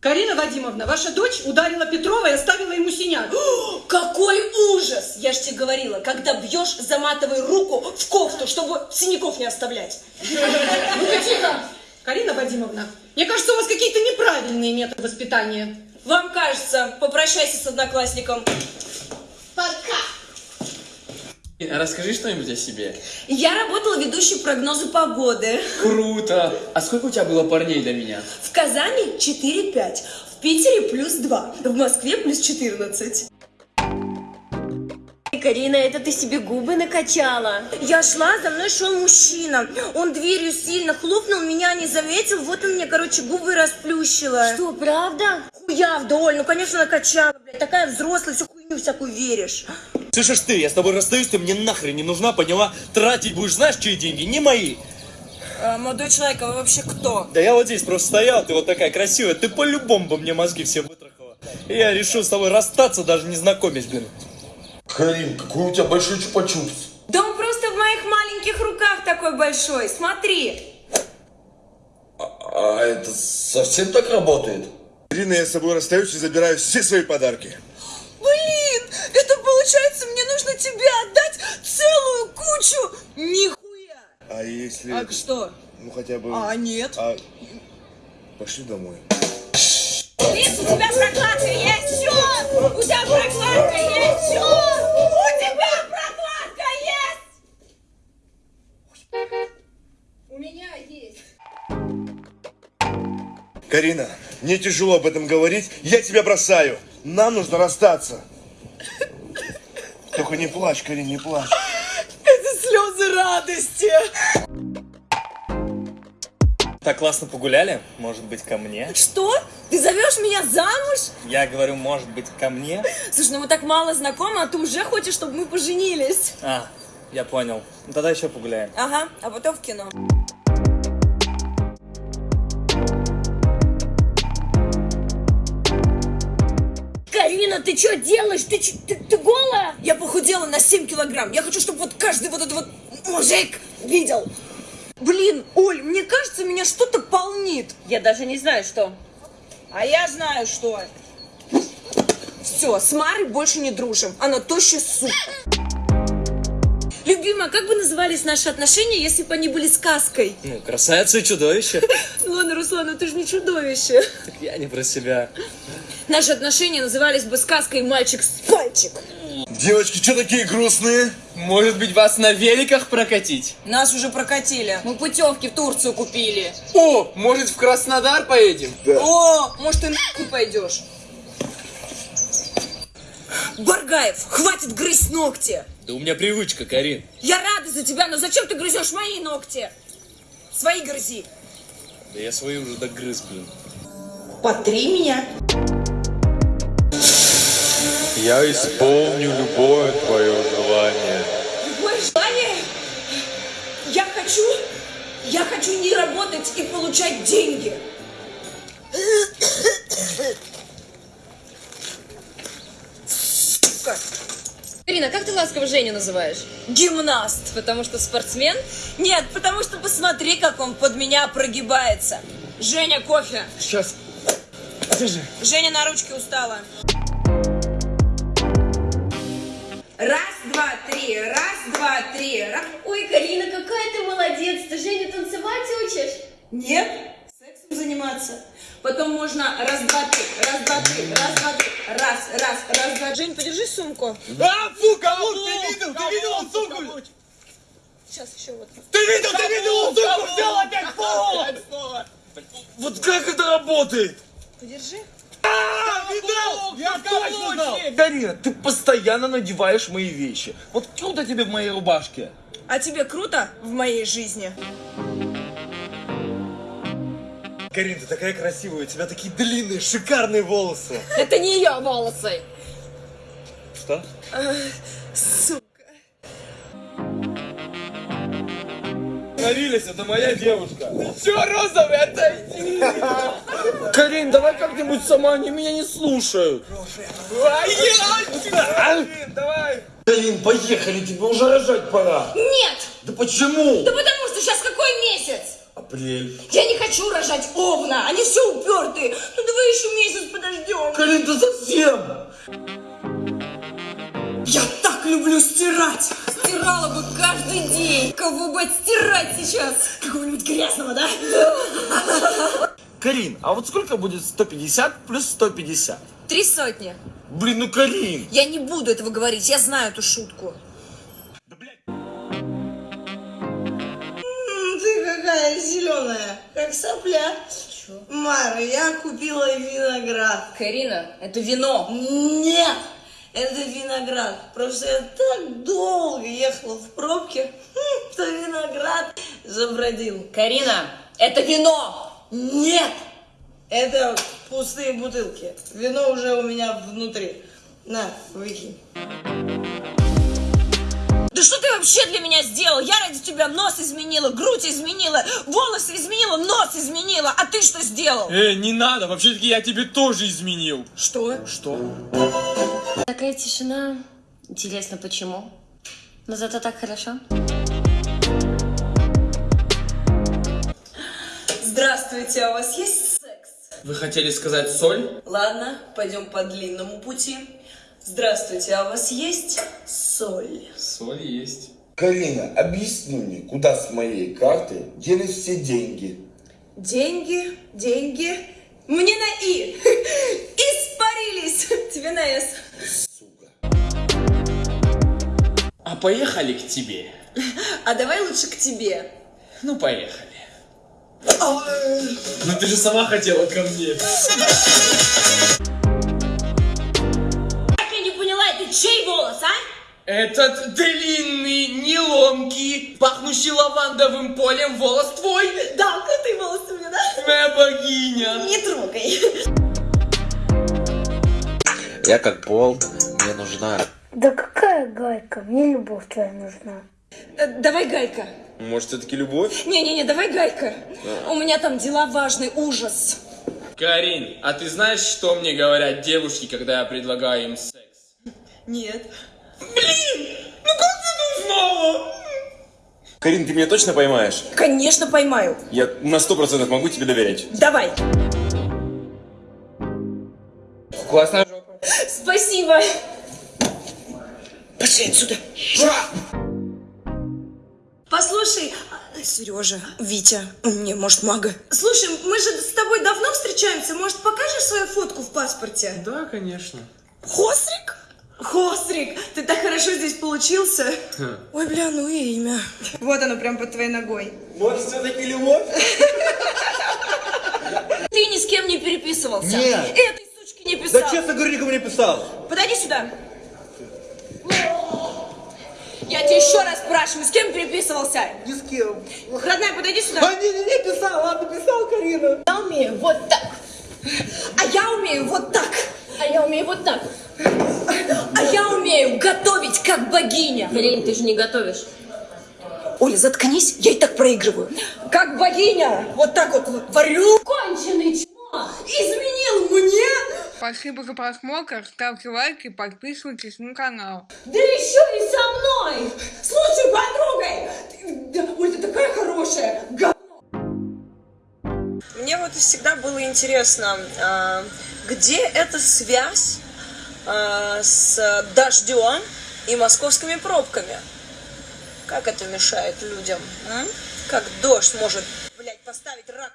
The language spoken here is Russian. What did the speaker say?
Карина Вадимовна, ваша дочь ударила Петрова и оставила ему синяк. Какой ужас! Я ж тебе говорила, когда бьешь, заматывай руку в кофту, чтобы синяков не оставлять. Ну-ка тихо! Карина Вадимовна, мне кажется, у вас какие-то неправильные методы воспитания. Вам кажется, попрощайся с одноклассником. Расскажи что-нибудь о себе. Я работала ведущей прогнозы погоды. Круто! А сколько у тебя было парней до меня? В Казани 4-5, в Питере плюс 2, в Москве плюс 14. Карина, это ты себе губы накачала? Я шла, за мной шел мужчина. Он дверью сильно хлопнул, меня не заметил, вот он мне, короче, губы расплющила. Что, правда? Хуя вдоль, ну, конечно, накачала, блядь. Такая взрослая, всю хуйню всякую веришь. Слышишь ты, я с тобой расстаюсь, ты мне нахрен не нужна, поняла? Тратить будешь, знаешь, чьи деньги? Не мои. А, молодой человек, а вы вообще кто? Да я вот здесь просто стоял, ты вот такая красивая, ты по-любому бы мне мозги все вытрахала. И я решил с тобой расстаться, даже не знакомясь, блин. Карин, какой у тебя большой чупа-чупс. Да он просто в моих маленьких руках такой большой, смотри. А это совсем так работает? Ирина, я с собой расстаюсь и забираю все свои подарки. Блин, это получается, тебе отдать целую кучу. Нихуя. А если... А что? Ну хотя бы... А, нет. А, Пошли домой. Лиз, у тебя прокладка есть? Все! У тебя прокладка есть? Все! У тебя прокладка есть! У меня есть. Карина, мне тяжело об этом говорить. Я тебя бросаю. Нам нужно расстаться. Только не плачь, Карин, не плачь. Это слезы радости. Так классно погуляли, может быть, ко мне? Что? Ты зовешь меня замуж? Я говорю, может быть, ко мне? Слушай, ну мы так мало знакомы, а ты уже хочешь, чтобы мы поженились. А, я понял. Ну тогда еще погуляем. Ага, а потом в кино. Карина, ты что делаешь? Ты, ты, ты голая? Я похудела на 7 килограмм. Я хочу, чтобы вот каждый вот этот вот мужик видел. Блин, Оль, мне кажется, меня что-то полнит. Я даже не знаю, что. А я знаю, что. Все, с Марой больше не дружим. Она тощая сука. Любимая, как бы назывались наши отношения, если бы они были сказкой? Ну, красавица и чудовище. Ладно, Руслан, ну ты же не чудовище. Так я не про себя. Наши отношения назывались бы сказкой «Мальчик с пальчик». Девочки, что такие грустные? Может быть, вас на великах прокатить? Нас уже прокатили. Мы путевки в Турцию купили. О, может, в Краснодар поедем? О, может, ты нахуй пойдешь? Баргаев, хватит грызть ногти. Да у меня привычка, Карин. Я рада за тебя, но зачем ты грызешь мои ногти? Свои грызи. Да я свои уже догрыз, блин. Потри меня. Я исполню любое твое желание. Какое желание? Я хочу, я хочу не работать и получать деньги. Сука. Ирина, как ты ласково Женю называешь? Гимнаст. Потому что спортсмен? Нет, потому что посмотри, как он под меня прогибается. Женя, кофе. Сейчас. Держи. Женя на ручке устала. Раз, два, три, раз, два, три. Раз. Ой, Карина, какая ты молодец. Ты Женю танцевать учишь? Нет, сексом заниматься. Потом можно раз, два, три, раз, два, три, раз, два, три, раз, раз, раз, два. Жень, подержи сумку. А, фу, кому ты видел? Ты видел он сумку? Сейчас еще вот. Ты видел, ты видел он сумку? Взял опять пол! Вот как это работает? Подержи. Видал? Я точно знал! Карина, ты постоянно надеваешь мои вещи. Вот круто тебе в моей рубашке. А тебе круто в моей жизни? Карин, ты такая красивая, у тебя такие длинные, шикарные волосы. Это не ее волосы. Что? Сука. Нарились, это моя девушка. Че, розовый, отойди! Карин, давай как-нибудь сама, они меня не слушают. Я! Блин, давай! Карин, поехали, тебе уже рожать пора. Нет! Да почему? Да потому что сейчас какой месяц? А Апрель. Я не хочу рожать овна, они все упертые. Ну давай еще месяц подождем. Карин, ты совсем? Я так люблю стирать. Стирала бы каждый день. Кого бы отстирать сейчас? Какого-нибудь грязного, да? Карин, а вот сколько будет 150 плюс 150? Три сотни. Блин, ну Карин. Я не буду этого говорить, я знаю эту шутку. Ты какая зеленая, как сопля. Мара, я купила виноград. Карина, это вино. Нет, это виноград. Просто я так долго ехала в пробке, что виноград забродил. Карина, это вино. Нет, это пустые бутылки. Вино уже у меня внутри. На, выкинь. Да что ты вообще для меня сделал? Я ради тебя нос изменила, грудь изменила, волосы изменила, нос изменила. А ты что сделал? Э, не надо, вообще-таки я тебе тоже изменил. Что? Что? Такая тишина. Интересно, почему? Но зато так хорошо. Здравствуйте, а у вас есть секс? Вы хотели сказать соль? Ладно, пойдем по длинному пути. Здравствуйте, а у вас есть соль? Соль есть. Карина, объясни мне, куда с моей карты делись все деньги? Деньги, деньги. Мне на И. Испарились. Тебе на С. А поехали к тебе. А давай лучше к тебе. Ну, поехали. Ну ты же сама хотела ко мне. Как я не поняла, это чей волос, а? Этот длинный, неломкий, пахнущий лавандовым полем волос твой. Да, крутые волосы у меня, да? Твоя богиня. Не трогай. Я как болт, мне нужна. Да какая гайка? Мне любовь твоя нужна. Э, Давай гайка. Может, все-таки любовь? Не-не-не, давай гайка. У меня там дела важные, ужас. Карин, а ты знаешь, что мне говорят девушки, когда я предлагаю им секс? Нет. Блин, ну как ты это узнала? Карин, ты меня точно поймаешь? Конечно, поймаю. Я на сто процентов могу тебе доверять. Давай. Классная жопа. Спасибо. Пошли отсюда. Послушай, Сережа, Витя, не, может, мага. Слушай, мы же с тобой давно встречаемся. Может, покажешь свою фотку в паспорте? Да, конечно. Хосрик? Хосрик, ты так хорошо здесь получился. Ой, бля, ну и имя. Вот оно прям под твоей ногой. Может, все-таки любовь? Ты ни с кем не переписывался. Нет. Этой сучки не писал. Да честно говоря, никому не писал. Подойди сюда. Я тебя еще раз спрашиваю, с кем переписывался? Ни с кем. Родная, подойди сюда. А не, не, не писал, ладно, писал, Карина. Я умею вот так. А я умею вот так. А я умею вот так. А я умею готовить, как богиня. Блин, ты же не готовишь. Оля, заткнись, я и так проигрываю. Как богиня. Вот так вот варю. Конченый чмо! Изменил мне. Спасибо за просмотр, ставьте лайки, подписывайтесь на канал. Да еще и со мной. С лучшей подругой. Ты- да, Оль, ты такая хорошая. Говно. Мне вот всегда было интересно, а, где эта связь а, с дождем и московскими пробками? Как это мешает людям? м? Как дождь может, блядь, поставить рак